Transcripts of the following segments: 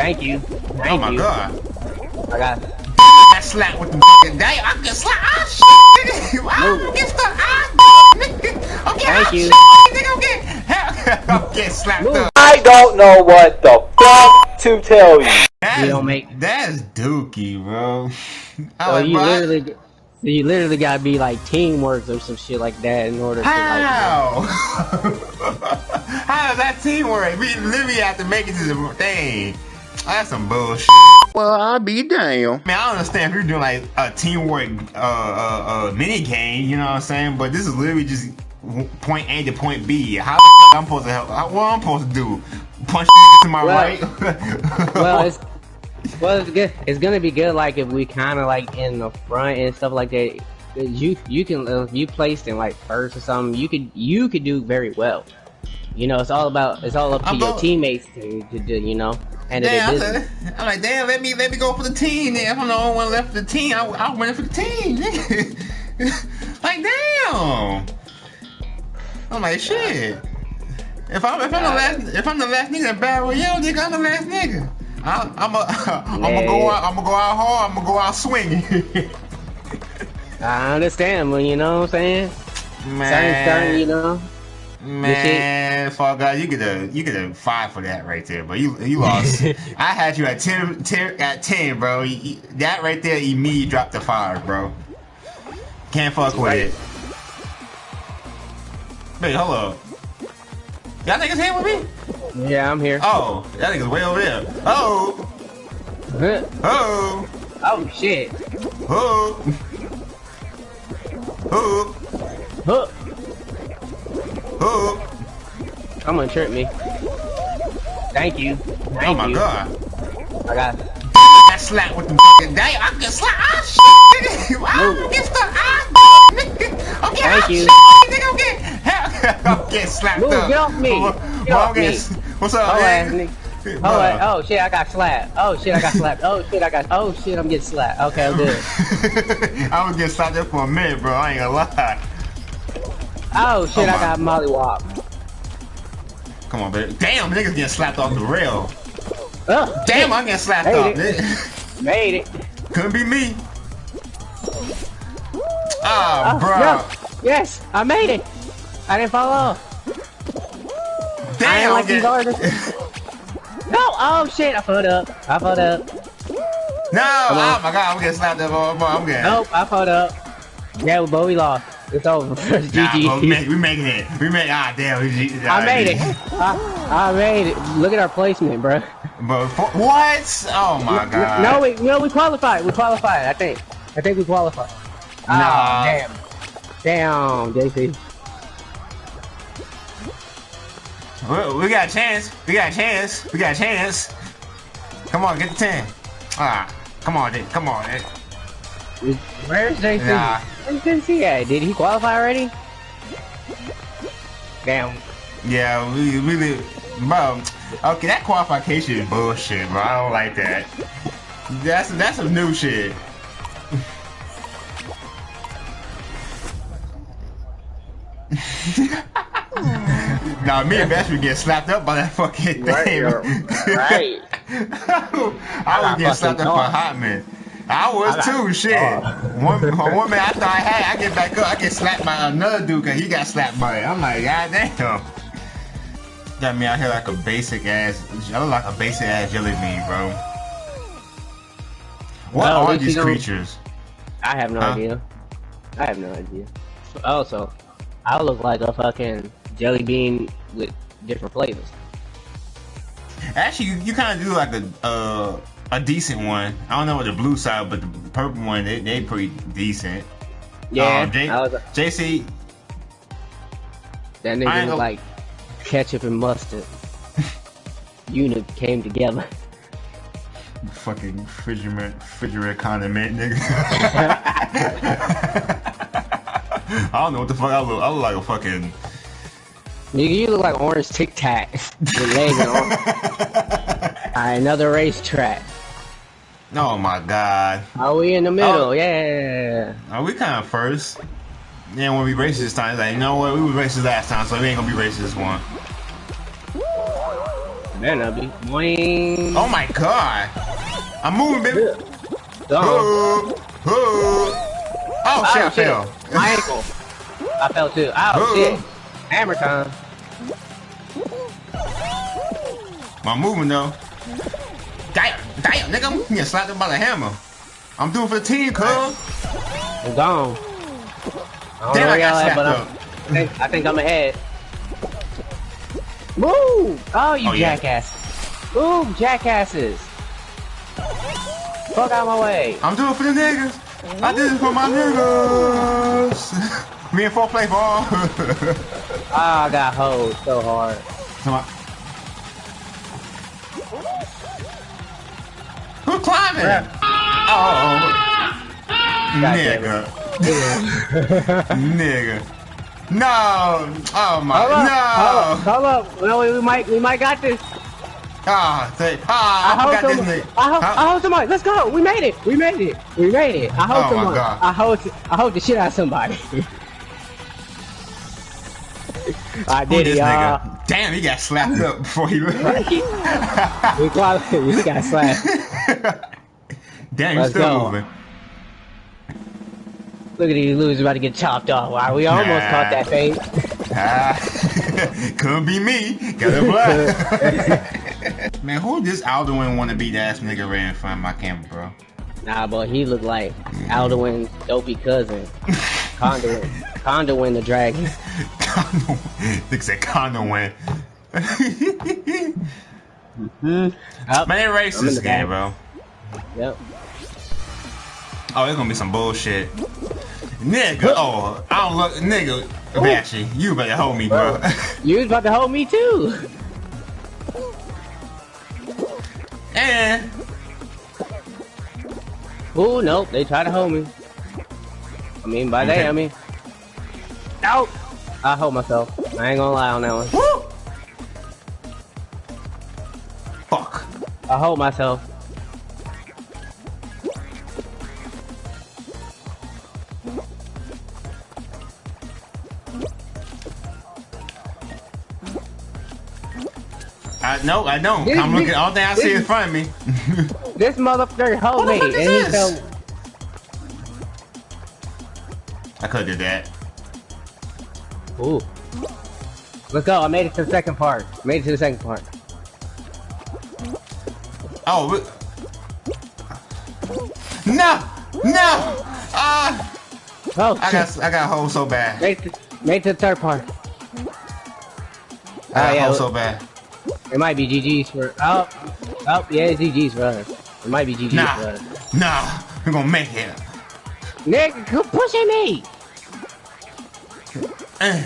Thank you. Thank oh my you. god. I got. That slap with the fucking day. I can slap. Ah shit, nigga. I get stuck. Ah, nigga. Okay. Thank you. Shit, nigga. Okay. I'm getting slapped Move. up. I don't know what the fuck to tell you. That's, don't make- That's dookie, bro. I'm So like, you bro, literally, you literally gotta be like teamwork or some shit like that in order to like. How? How does that teamwork? We literally have to make it to the thing. That's some bullshit. Well, I'll be damned. Man, I don't understand if you're doing like a teamwork uh, uh, uh, mini game, you know what I'm saying? But this is literally just point A to point B. How the fuck I'm supposed to help? How, what I'm supposed to do? Punch to my Well- right? Well, it's well, it's good. It's gonna be good. Like if we kind of like in the front and stuff like that. You you can if you placed in like first or something. You could you could do very well. You know, it's all about it's all up to I'm your teammates to, to do. You know, and Damn, it I'm, like, damn, let me let me go for the team. Then if I'm the only one left for the team, I, I'll win for the team. nigga. like, damn. I'm like, shit. If I'm if I'm the last if I'm the last nigga in battle royale, nigga, I'm the last nigga. I, I'm a, I'm gonna go out. I'm gonna go out hard. I'm gonna go out swinging. I understand, but you know what I'm saying. Certain, man, certain, you know. Man, fuck God, you get a you get a five for that right there, but you you lost. I had you at 10, 10 at ten, bro. You- you- that right there, immediately dropped the five, bro. Can't fuck with Right. it. Wait, hold up. Y'all niggas here with me? Yeah, I'm here. Oh, that nigga's way over there. Oh, Huh. oh, Oh shit. oh, oh, Huh. oh. I'm gonna trip me. Thank you. Thank Oh my you. god. I got. That slap with the fucking damn. I can slap. Ah shit, nigga. I get stuck. Ah, nigga. Okay. Thank ah, you. Shit, nigga. Okay. I'm getting slapped Move, up. get off me. Get well, off I'm getting- me. What's up, Oh, man? man. Oh, wait. oh shit, I got slapped. Oh shit, I got slapped. Oh shit, I got. Oh shit, I'm getting slapped. Okay, I'm good. I was getting slapped up for a minute, bro. I ain't gonna lie. Oh shit, Oh, I got mollywop. Come on, baby. Damn, niggas getting slapped off the rail. Oh, Damn. I'm getting slapped Made off. it. Made it. Couldn't be me. Ah, Oh, bro. no. Yes, I made it. I didn't fall off. I Damn, ain't I'm like these artists. No, oh shit, I fucked up. I fucked up. No, oh my god, I'm getting slapped up. Oh, I'm getting... Nope, I fucked up. Yeah, but we lost. It's over. It's Nah, we, make, we making it. We make ah damn. We, I made it. I, I made it. Look at our placement, bro. But for, what? Oh my god. No, we no, we qualified. We qualified. I think. I think we qualified. Nah. Ah, damn. Damn, JC. We, we got a chance. We got a chance. We got a chance. Come on, get the ten. Ah, come on, dude. Come on, dude. Where's JC? Nah. Where's JC at? Did he qualify already? Damn. Yeah, we really, bro. Okay, that qualification is bullshit, bro. I don't like that. That's that's some new shit. nah, me and Bash would get slapped up by that fucking thing. yo. Right. I was getting slapped up for a thought. hot man. I was I got too, shit. thought. One, one man I thought I had, I get back up, I get slapped by another dude because he got slapped by it. I'm like, god damn. Got me out here like a basic ass, I look like a basic ass jelly bean, bro. What Well, are these creatures? I have no Huh? idea. I have no idea. Also, I look like a fucking jelly bean with different flavors. Actually, you, you kind of do like a uh, a decent one. I don't know what the blue side, but the purple one, they they pretty decent. Yeah, Um, J- was, JC, that nigga look like ketchup and mustard. Unit came together. fucking refrigerator, refrigerator condiment, nigga. I don't know what the fuck I look. I look like a fucking. Nigga, you look like orange Tic Tac with legs arms. Alright, another racetrack. Oh my god. Are we in the middle? Oh. Yeah. Are we kind of first? Yeah, when we racist this time, it's like, you know what? We were racist last time, so we ain't gonna be racist this one. Better not be. Boing. Oh my god. I'm moving, baby. Gone. Oh, oh. Oh, shit, I Oh, fell. My ankle. I fell too. Oh, Uh-oh. shit. Hammer time. My movement though. Damn, damn, nigga, I'm getting slapped up by the hammer. I'm doing for the team, cuz. I'm gone. I don't Damn, know I got slapped but up. I'm, I, think, I think I'm ahead. Move! Oh, you Oh, yeah. Move, jackasses. Fuck out my way. I'm doing it for the niggas. I did it for my niggas. Me and four play ball. Ah, I got hoed so hard. Come. Climbing? Oh, nigga, nigga. No. Oh my. Hold up, no. hold up, hold up. No, we, might, we might got this. Ah, say, ah, I, I forgot this nigga. I hold, Huh? I hold somebody. Let's go. We made it. We made it. We made it. I hold Oh somebody. I hold. I hold the shit out of somebody. I did it, this y'all. nigga? Damn, he got slapped up before he left. We got slapped. Damn, you Let's still go. moving. Look at these losers about to get chopped off. Wow, we almost Nah. caught that fate. Ah, couldn't be me. Got a black. Man, who this Alduin wanna be that ass nigga right in front of my camera, bro? Nah, but he looked like Alduin's dopey cousin. Conduin. Conduin the dragon. Condo. Nigga said condo win. Up. Man, race this game, bro. Yep. Oh, it's gonna be some bullshit. Nigga, oh, I don't look, nigga, Bashy, you better hold me, bro. You was about to hold me too. and Ooh, nope. They tried to hold me. I mean, by they, Okay. I mean. Nope. I hold myself. I ain't gonna lie on that one. woo, fuck. I hold myself. I no, I don't. This- I'm looking. All thing I see in front of me. This motherfucker hold What me, the and fuck he is this? fell. I could did that. Ooh. Let's go. I made it to the second part. Made it to the second part. Oh, no, no. Ah, Oh, I got, I got hold so bad. Made it to, made it to the third part. I got Oh, yeah. hold so bad. It might be GG's for. Oh, oh, yeah, it's GG's for us. It might be GG's for Nah, us. nah. We're gonna make it. Nigga, quit pushing me! Eh.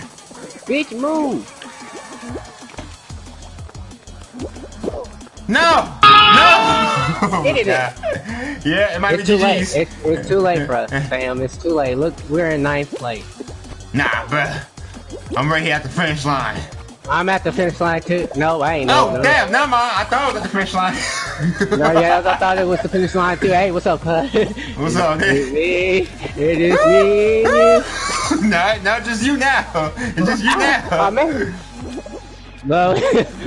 Bitch, move! No, no. Oh, Hit it. Yeah, it might It's be too late. GG's. It's, it's too late for us, fam. It's too late. Look, we're in ninth place. Nah, bruh. I'm right here at the finish line. I'm at the finish line too. No, I ain't. Oh, No, no. damn, never mind. I thought it was the finish line. No, yeah, I thought it was the finish line too. Hey, what's up, cuz? What's up, dude? me. It is me. no, not just you now. It's just you Oh, now. man. Bro,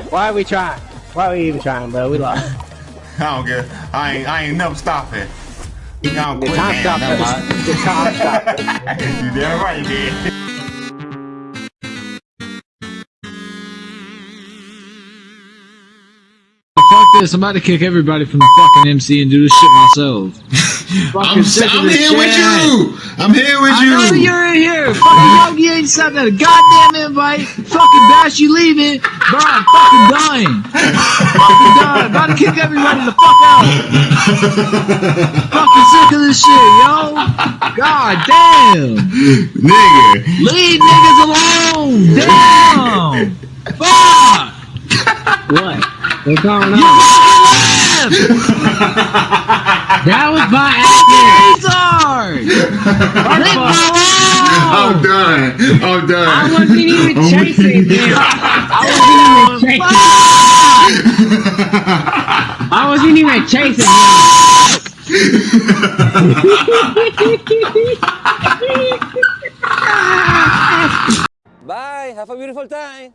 why are we trying? Why are we even trying, bro? We lost. I don't get. I ain't. I ain't never stopping. I don't The quit. time Damn, stop. never mind. The time stop. you damn right you this, I'm about to kick everybody from the fucking MC and do this shit myself. I'm, I'm this here with you. I'm here with I know you. you're in here. Fucking Yogi ain't sent that goddamn invite. Fucking Bash, you leaving. Bro, I'm fucking dying. fucking dying. About to kick everybody the fuck out. fucking sick of this shit, yo. God damn. Nigga. Leave niggas alone. Damn. Fuck. What? What's going You on? fucking left. That was by accident. Retard. Leave I'm done. I'm done. I wasn't even chasing him. I wasn't even chasing. him. I wasn't even chasing him. Bye. Have a beautiful time.